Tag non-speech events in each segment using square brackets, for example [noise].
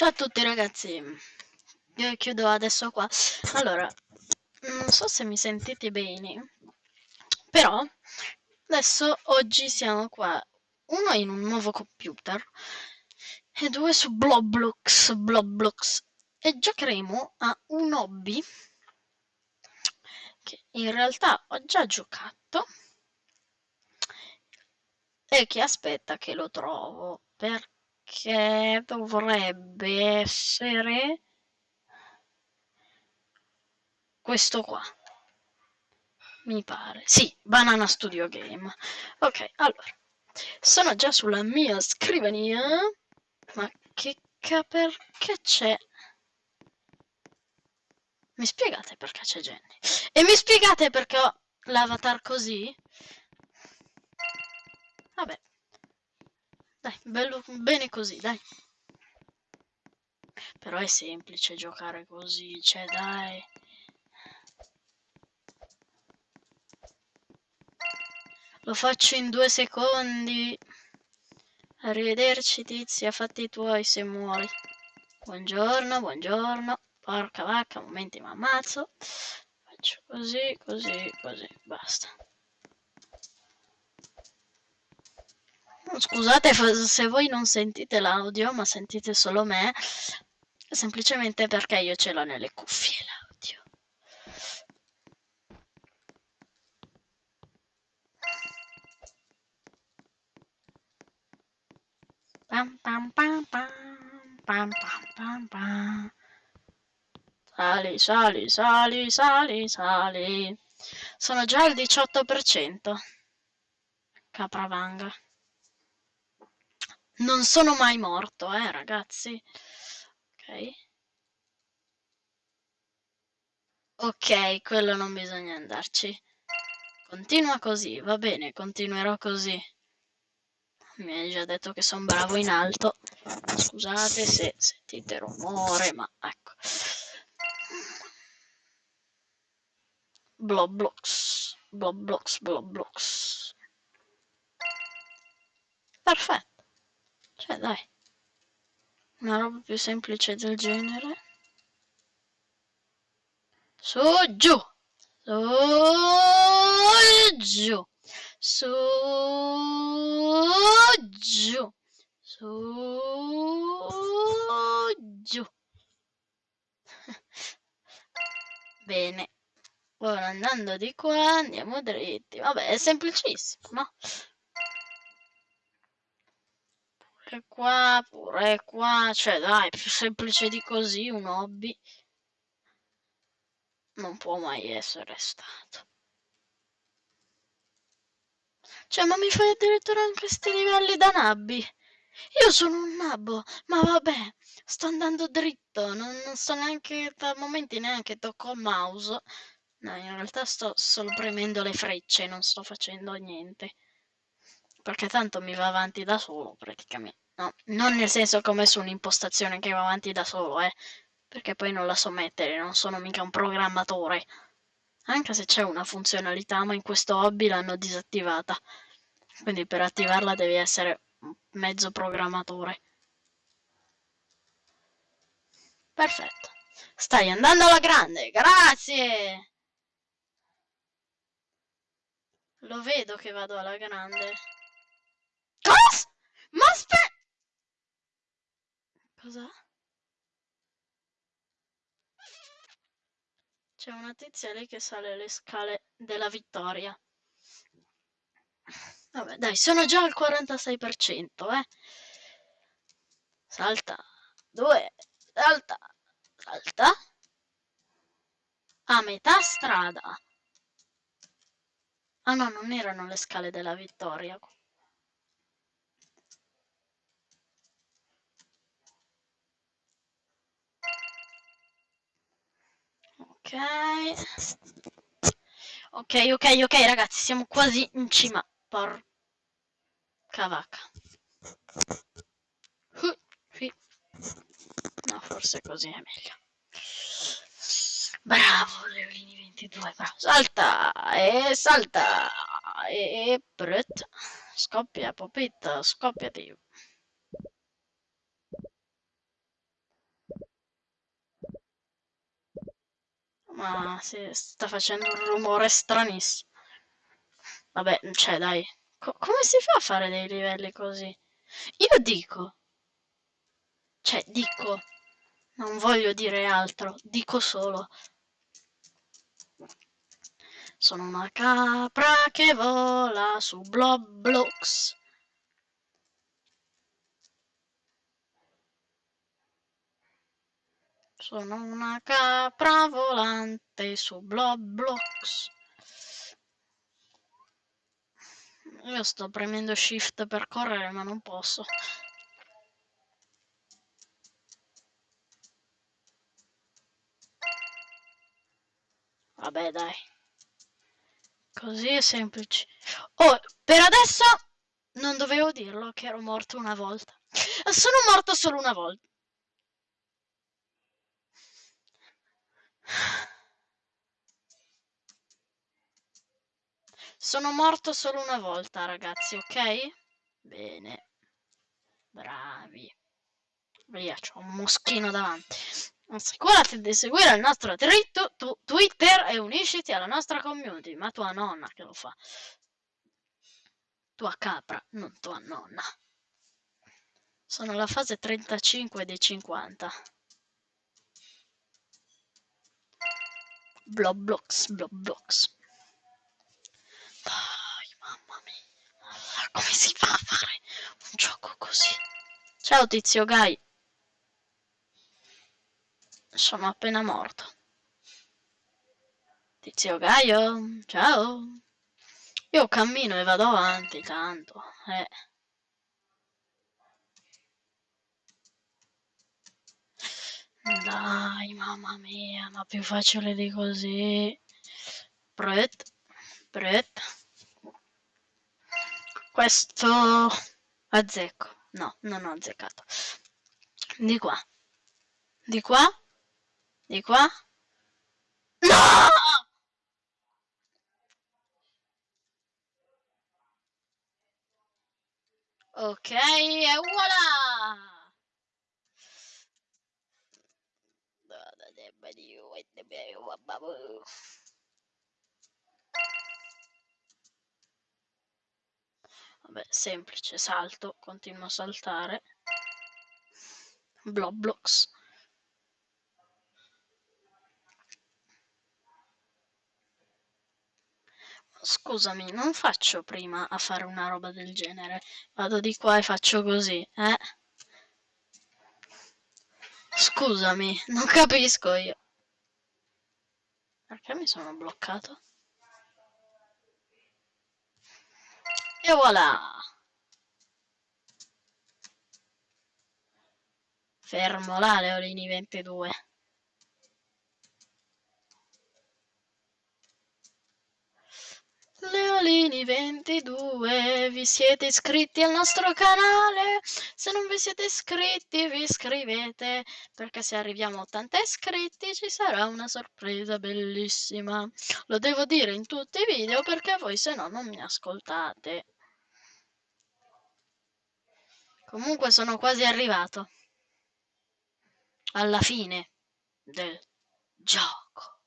Ciao a tutti ragazzi, io chiudo adesso qua. Allora, non so se mi sentite bene, però adesso oggi siamo qua, uno in un nuovo computer e due su Bloblox, Bloblox e giocheremo a un hobby che in realtà ho già giocato e che aspetta che lo trovo perché che dovrebbe essere questo qua. Mi pare. Sì banana studio game. Ok allora. Sono già sulla mia scrivania ma che perché c'è? Mi spiegate perché c'è Jenny e mi spiegate perché ho l'avatar così? Vabbè dai, bello, bene così, dai. Però è semplice giocare così, cioè dai. Lo faccio in due secondi. Arrivederci tizia, fatti i tuoi se muori. Buongiorno, buongiorno. Porca vacca, momenti mi ammazzo. Faccio così, così, così, basta. Scusate se voi non sentite l'audio, ma sentite solo me, semplicemente perché io ce l'ho nelle cuffie l'audio. Pam pam pam pam pam pam pam. Sali, sali, sali, sali, sali. Sono già al 18%. Capravanga. Non sono mai morto, eh, ragazzi. Ok. Ok, quello non bisogna andarci. Continua così, va bene, continuerò così. Mi hai già detto che sono bravo in alto. Scusate se sentite rumore, ma ecco. Bloblox, Bloblox, Bloblox. Perfetto. Cioè, dai. Una roba più semplice del genere. Su, giù. Su, giù. Su, giù. Su, giù. [laughs] Bene. Ora andando di qua andiamo dritti. Vabbè, è semplicissimo, pure qua, pure qua, cioè dai, più semplice di così un hobby non può mai essere stato. Cioè, ma mi fai addirittura anche questi livelli da nabbi? Io sono un nabbo, ma vabbè, sto andando dritto, non, non sto neanche, a momenti neanche tocco il mouse. No, in realtà sto solo premendo le frecce, non sto facendo niente. Perché tanto mi va avanti da solo, praticamente. No, non nel senso come su un'impostazione che va avanti da solo, eh, perché poi non la so mettere, non sono mica un programmatore. Anche se c'è una funzionalità, ma in questo hobby l'hanno disattivata. Quindi per attivarla devi essere mezzo programmatore. Perfetto. Stai andando alla grande, grazie! Lo vedo che vado alla grande. Ma aspetta! Cosa? C'è una tizia lì che sale le scale della vittoria. Vabbè, dai, sono già al 46%, eh. Salta. Due. Salta. Salta. A metà strada. Ah no, non erano le scale della vittoria. Ok. Ok, ok, ragazzi, siamo quasi in cima. Porca vacca. No, forse così è meglio. Bravo, Leolini 22, bravo. Salta e salta e brut. Scoppia, popetta, scoppiati. Ma si sta facendo un rumore stranissimo. Vabbè, cioè dai, co come si fa a fare dei livelli così? Io dico, cioè dico, non voglio dire altro, dico solo. Sono una capra che vola su Blobblocks. Sono una capra volante su Blobblocks. Io sto premendo shift per correre ma non posso. Vabbè dai. Così è semplice. Oh, per adesso non dovevo dirlo che ero morto una volta. Sono morto solo una volta. Sono morto solo una volta, ragazzi, ok? Bene. Bravi. Via, c'ho un moschino davanti. Assicurati di seguire il nostro dritto tu Twitter e unisciti alla nostra community, ma tua nonna che lo fa. Tua capra, non tua nonna. Sono alla fase 35 dei 50. Blobblocks, Blobblocks. Dai, mamma mia. Come si fa a fare un gioco così? Ciao tizio Guy. Sono appena morto. Tizio Gaio, ciao. Io cammino e vado avanti, tanto. Eh. Dai, mamma mia, ma più facile di così. Pret, pret. Questo azzecco. No, non ho azzeccato. Di qua. Di qua. Di qua. No! Ok, e voilà! Vabbè, semplice, salto, continuo a saltare. Blobblocks. Scusami, non faccio prima a fare una roba del genere. Vado di qua e faccio così, eh? Scusami, non capisco io. Perché mi sono bloccato? E voilà! Fermo là, Leolini 22. Leolini22, vi siete iscritti al nostro canale? Se non vi siete iscritti vi iscrivete perché se arriviamo a 80 iscritti ci sarà una sorpresa bellissima. Lo devo dire in tutti i video perché voi se no non mi ascoltate. Comunque sono quasi arrivato alla fine del gioco.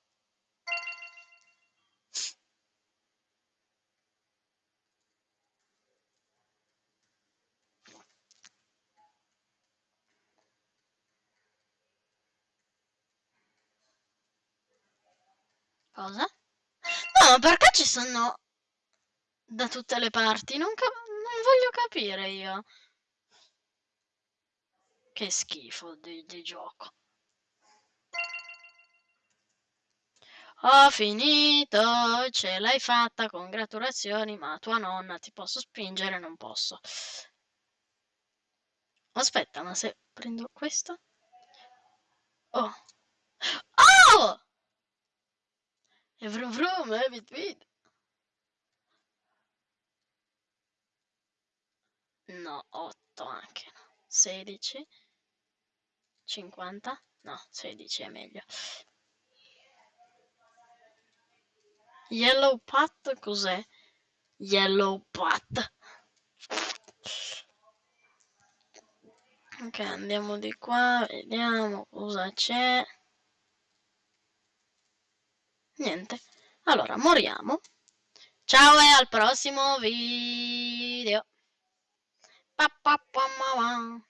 Cosa? No, perché ci sono da tutte le parti? Non, non voglio capire io. Che schifo di, di gioco. Ho finito, ce l'hai fatta, congratulazioni, ma tua nonna ti posso spingere? Non posso. Aspetta, ma se prendo questo? Oh. Oh! E vrum vrum, eh, bit bit. No, 8 anche, no. 16. 50? No, 16 è meglio. Yellow Pat cos'è? Yellow Pat. Ok, andiamo di qua, vediamo cosa c'è. Niente. Allora, moriamo. Ciao e al prossimo video. Pa, pa, pa, ma, ma.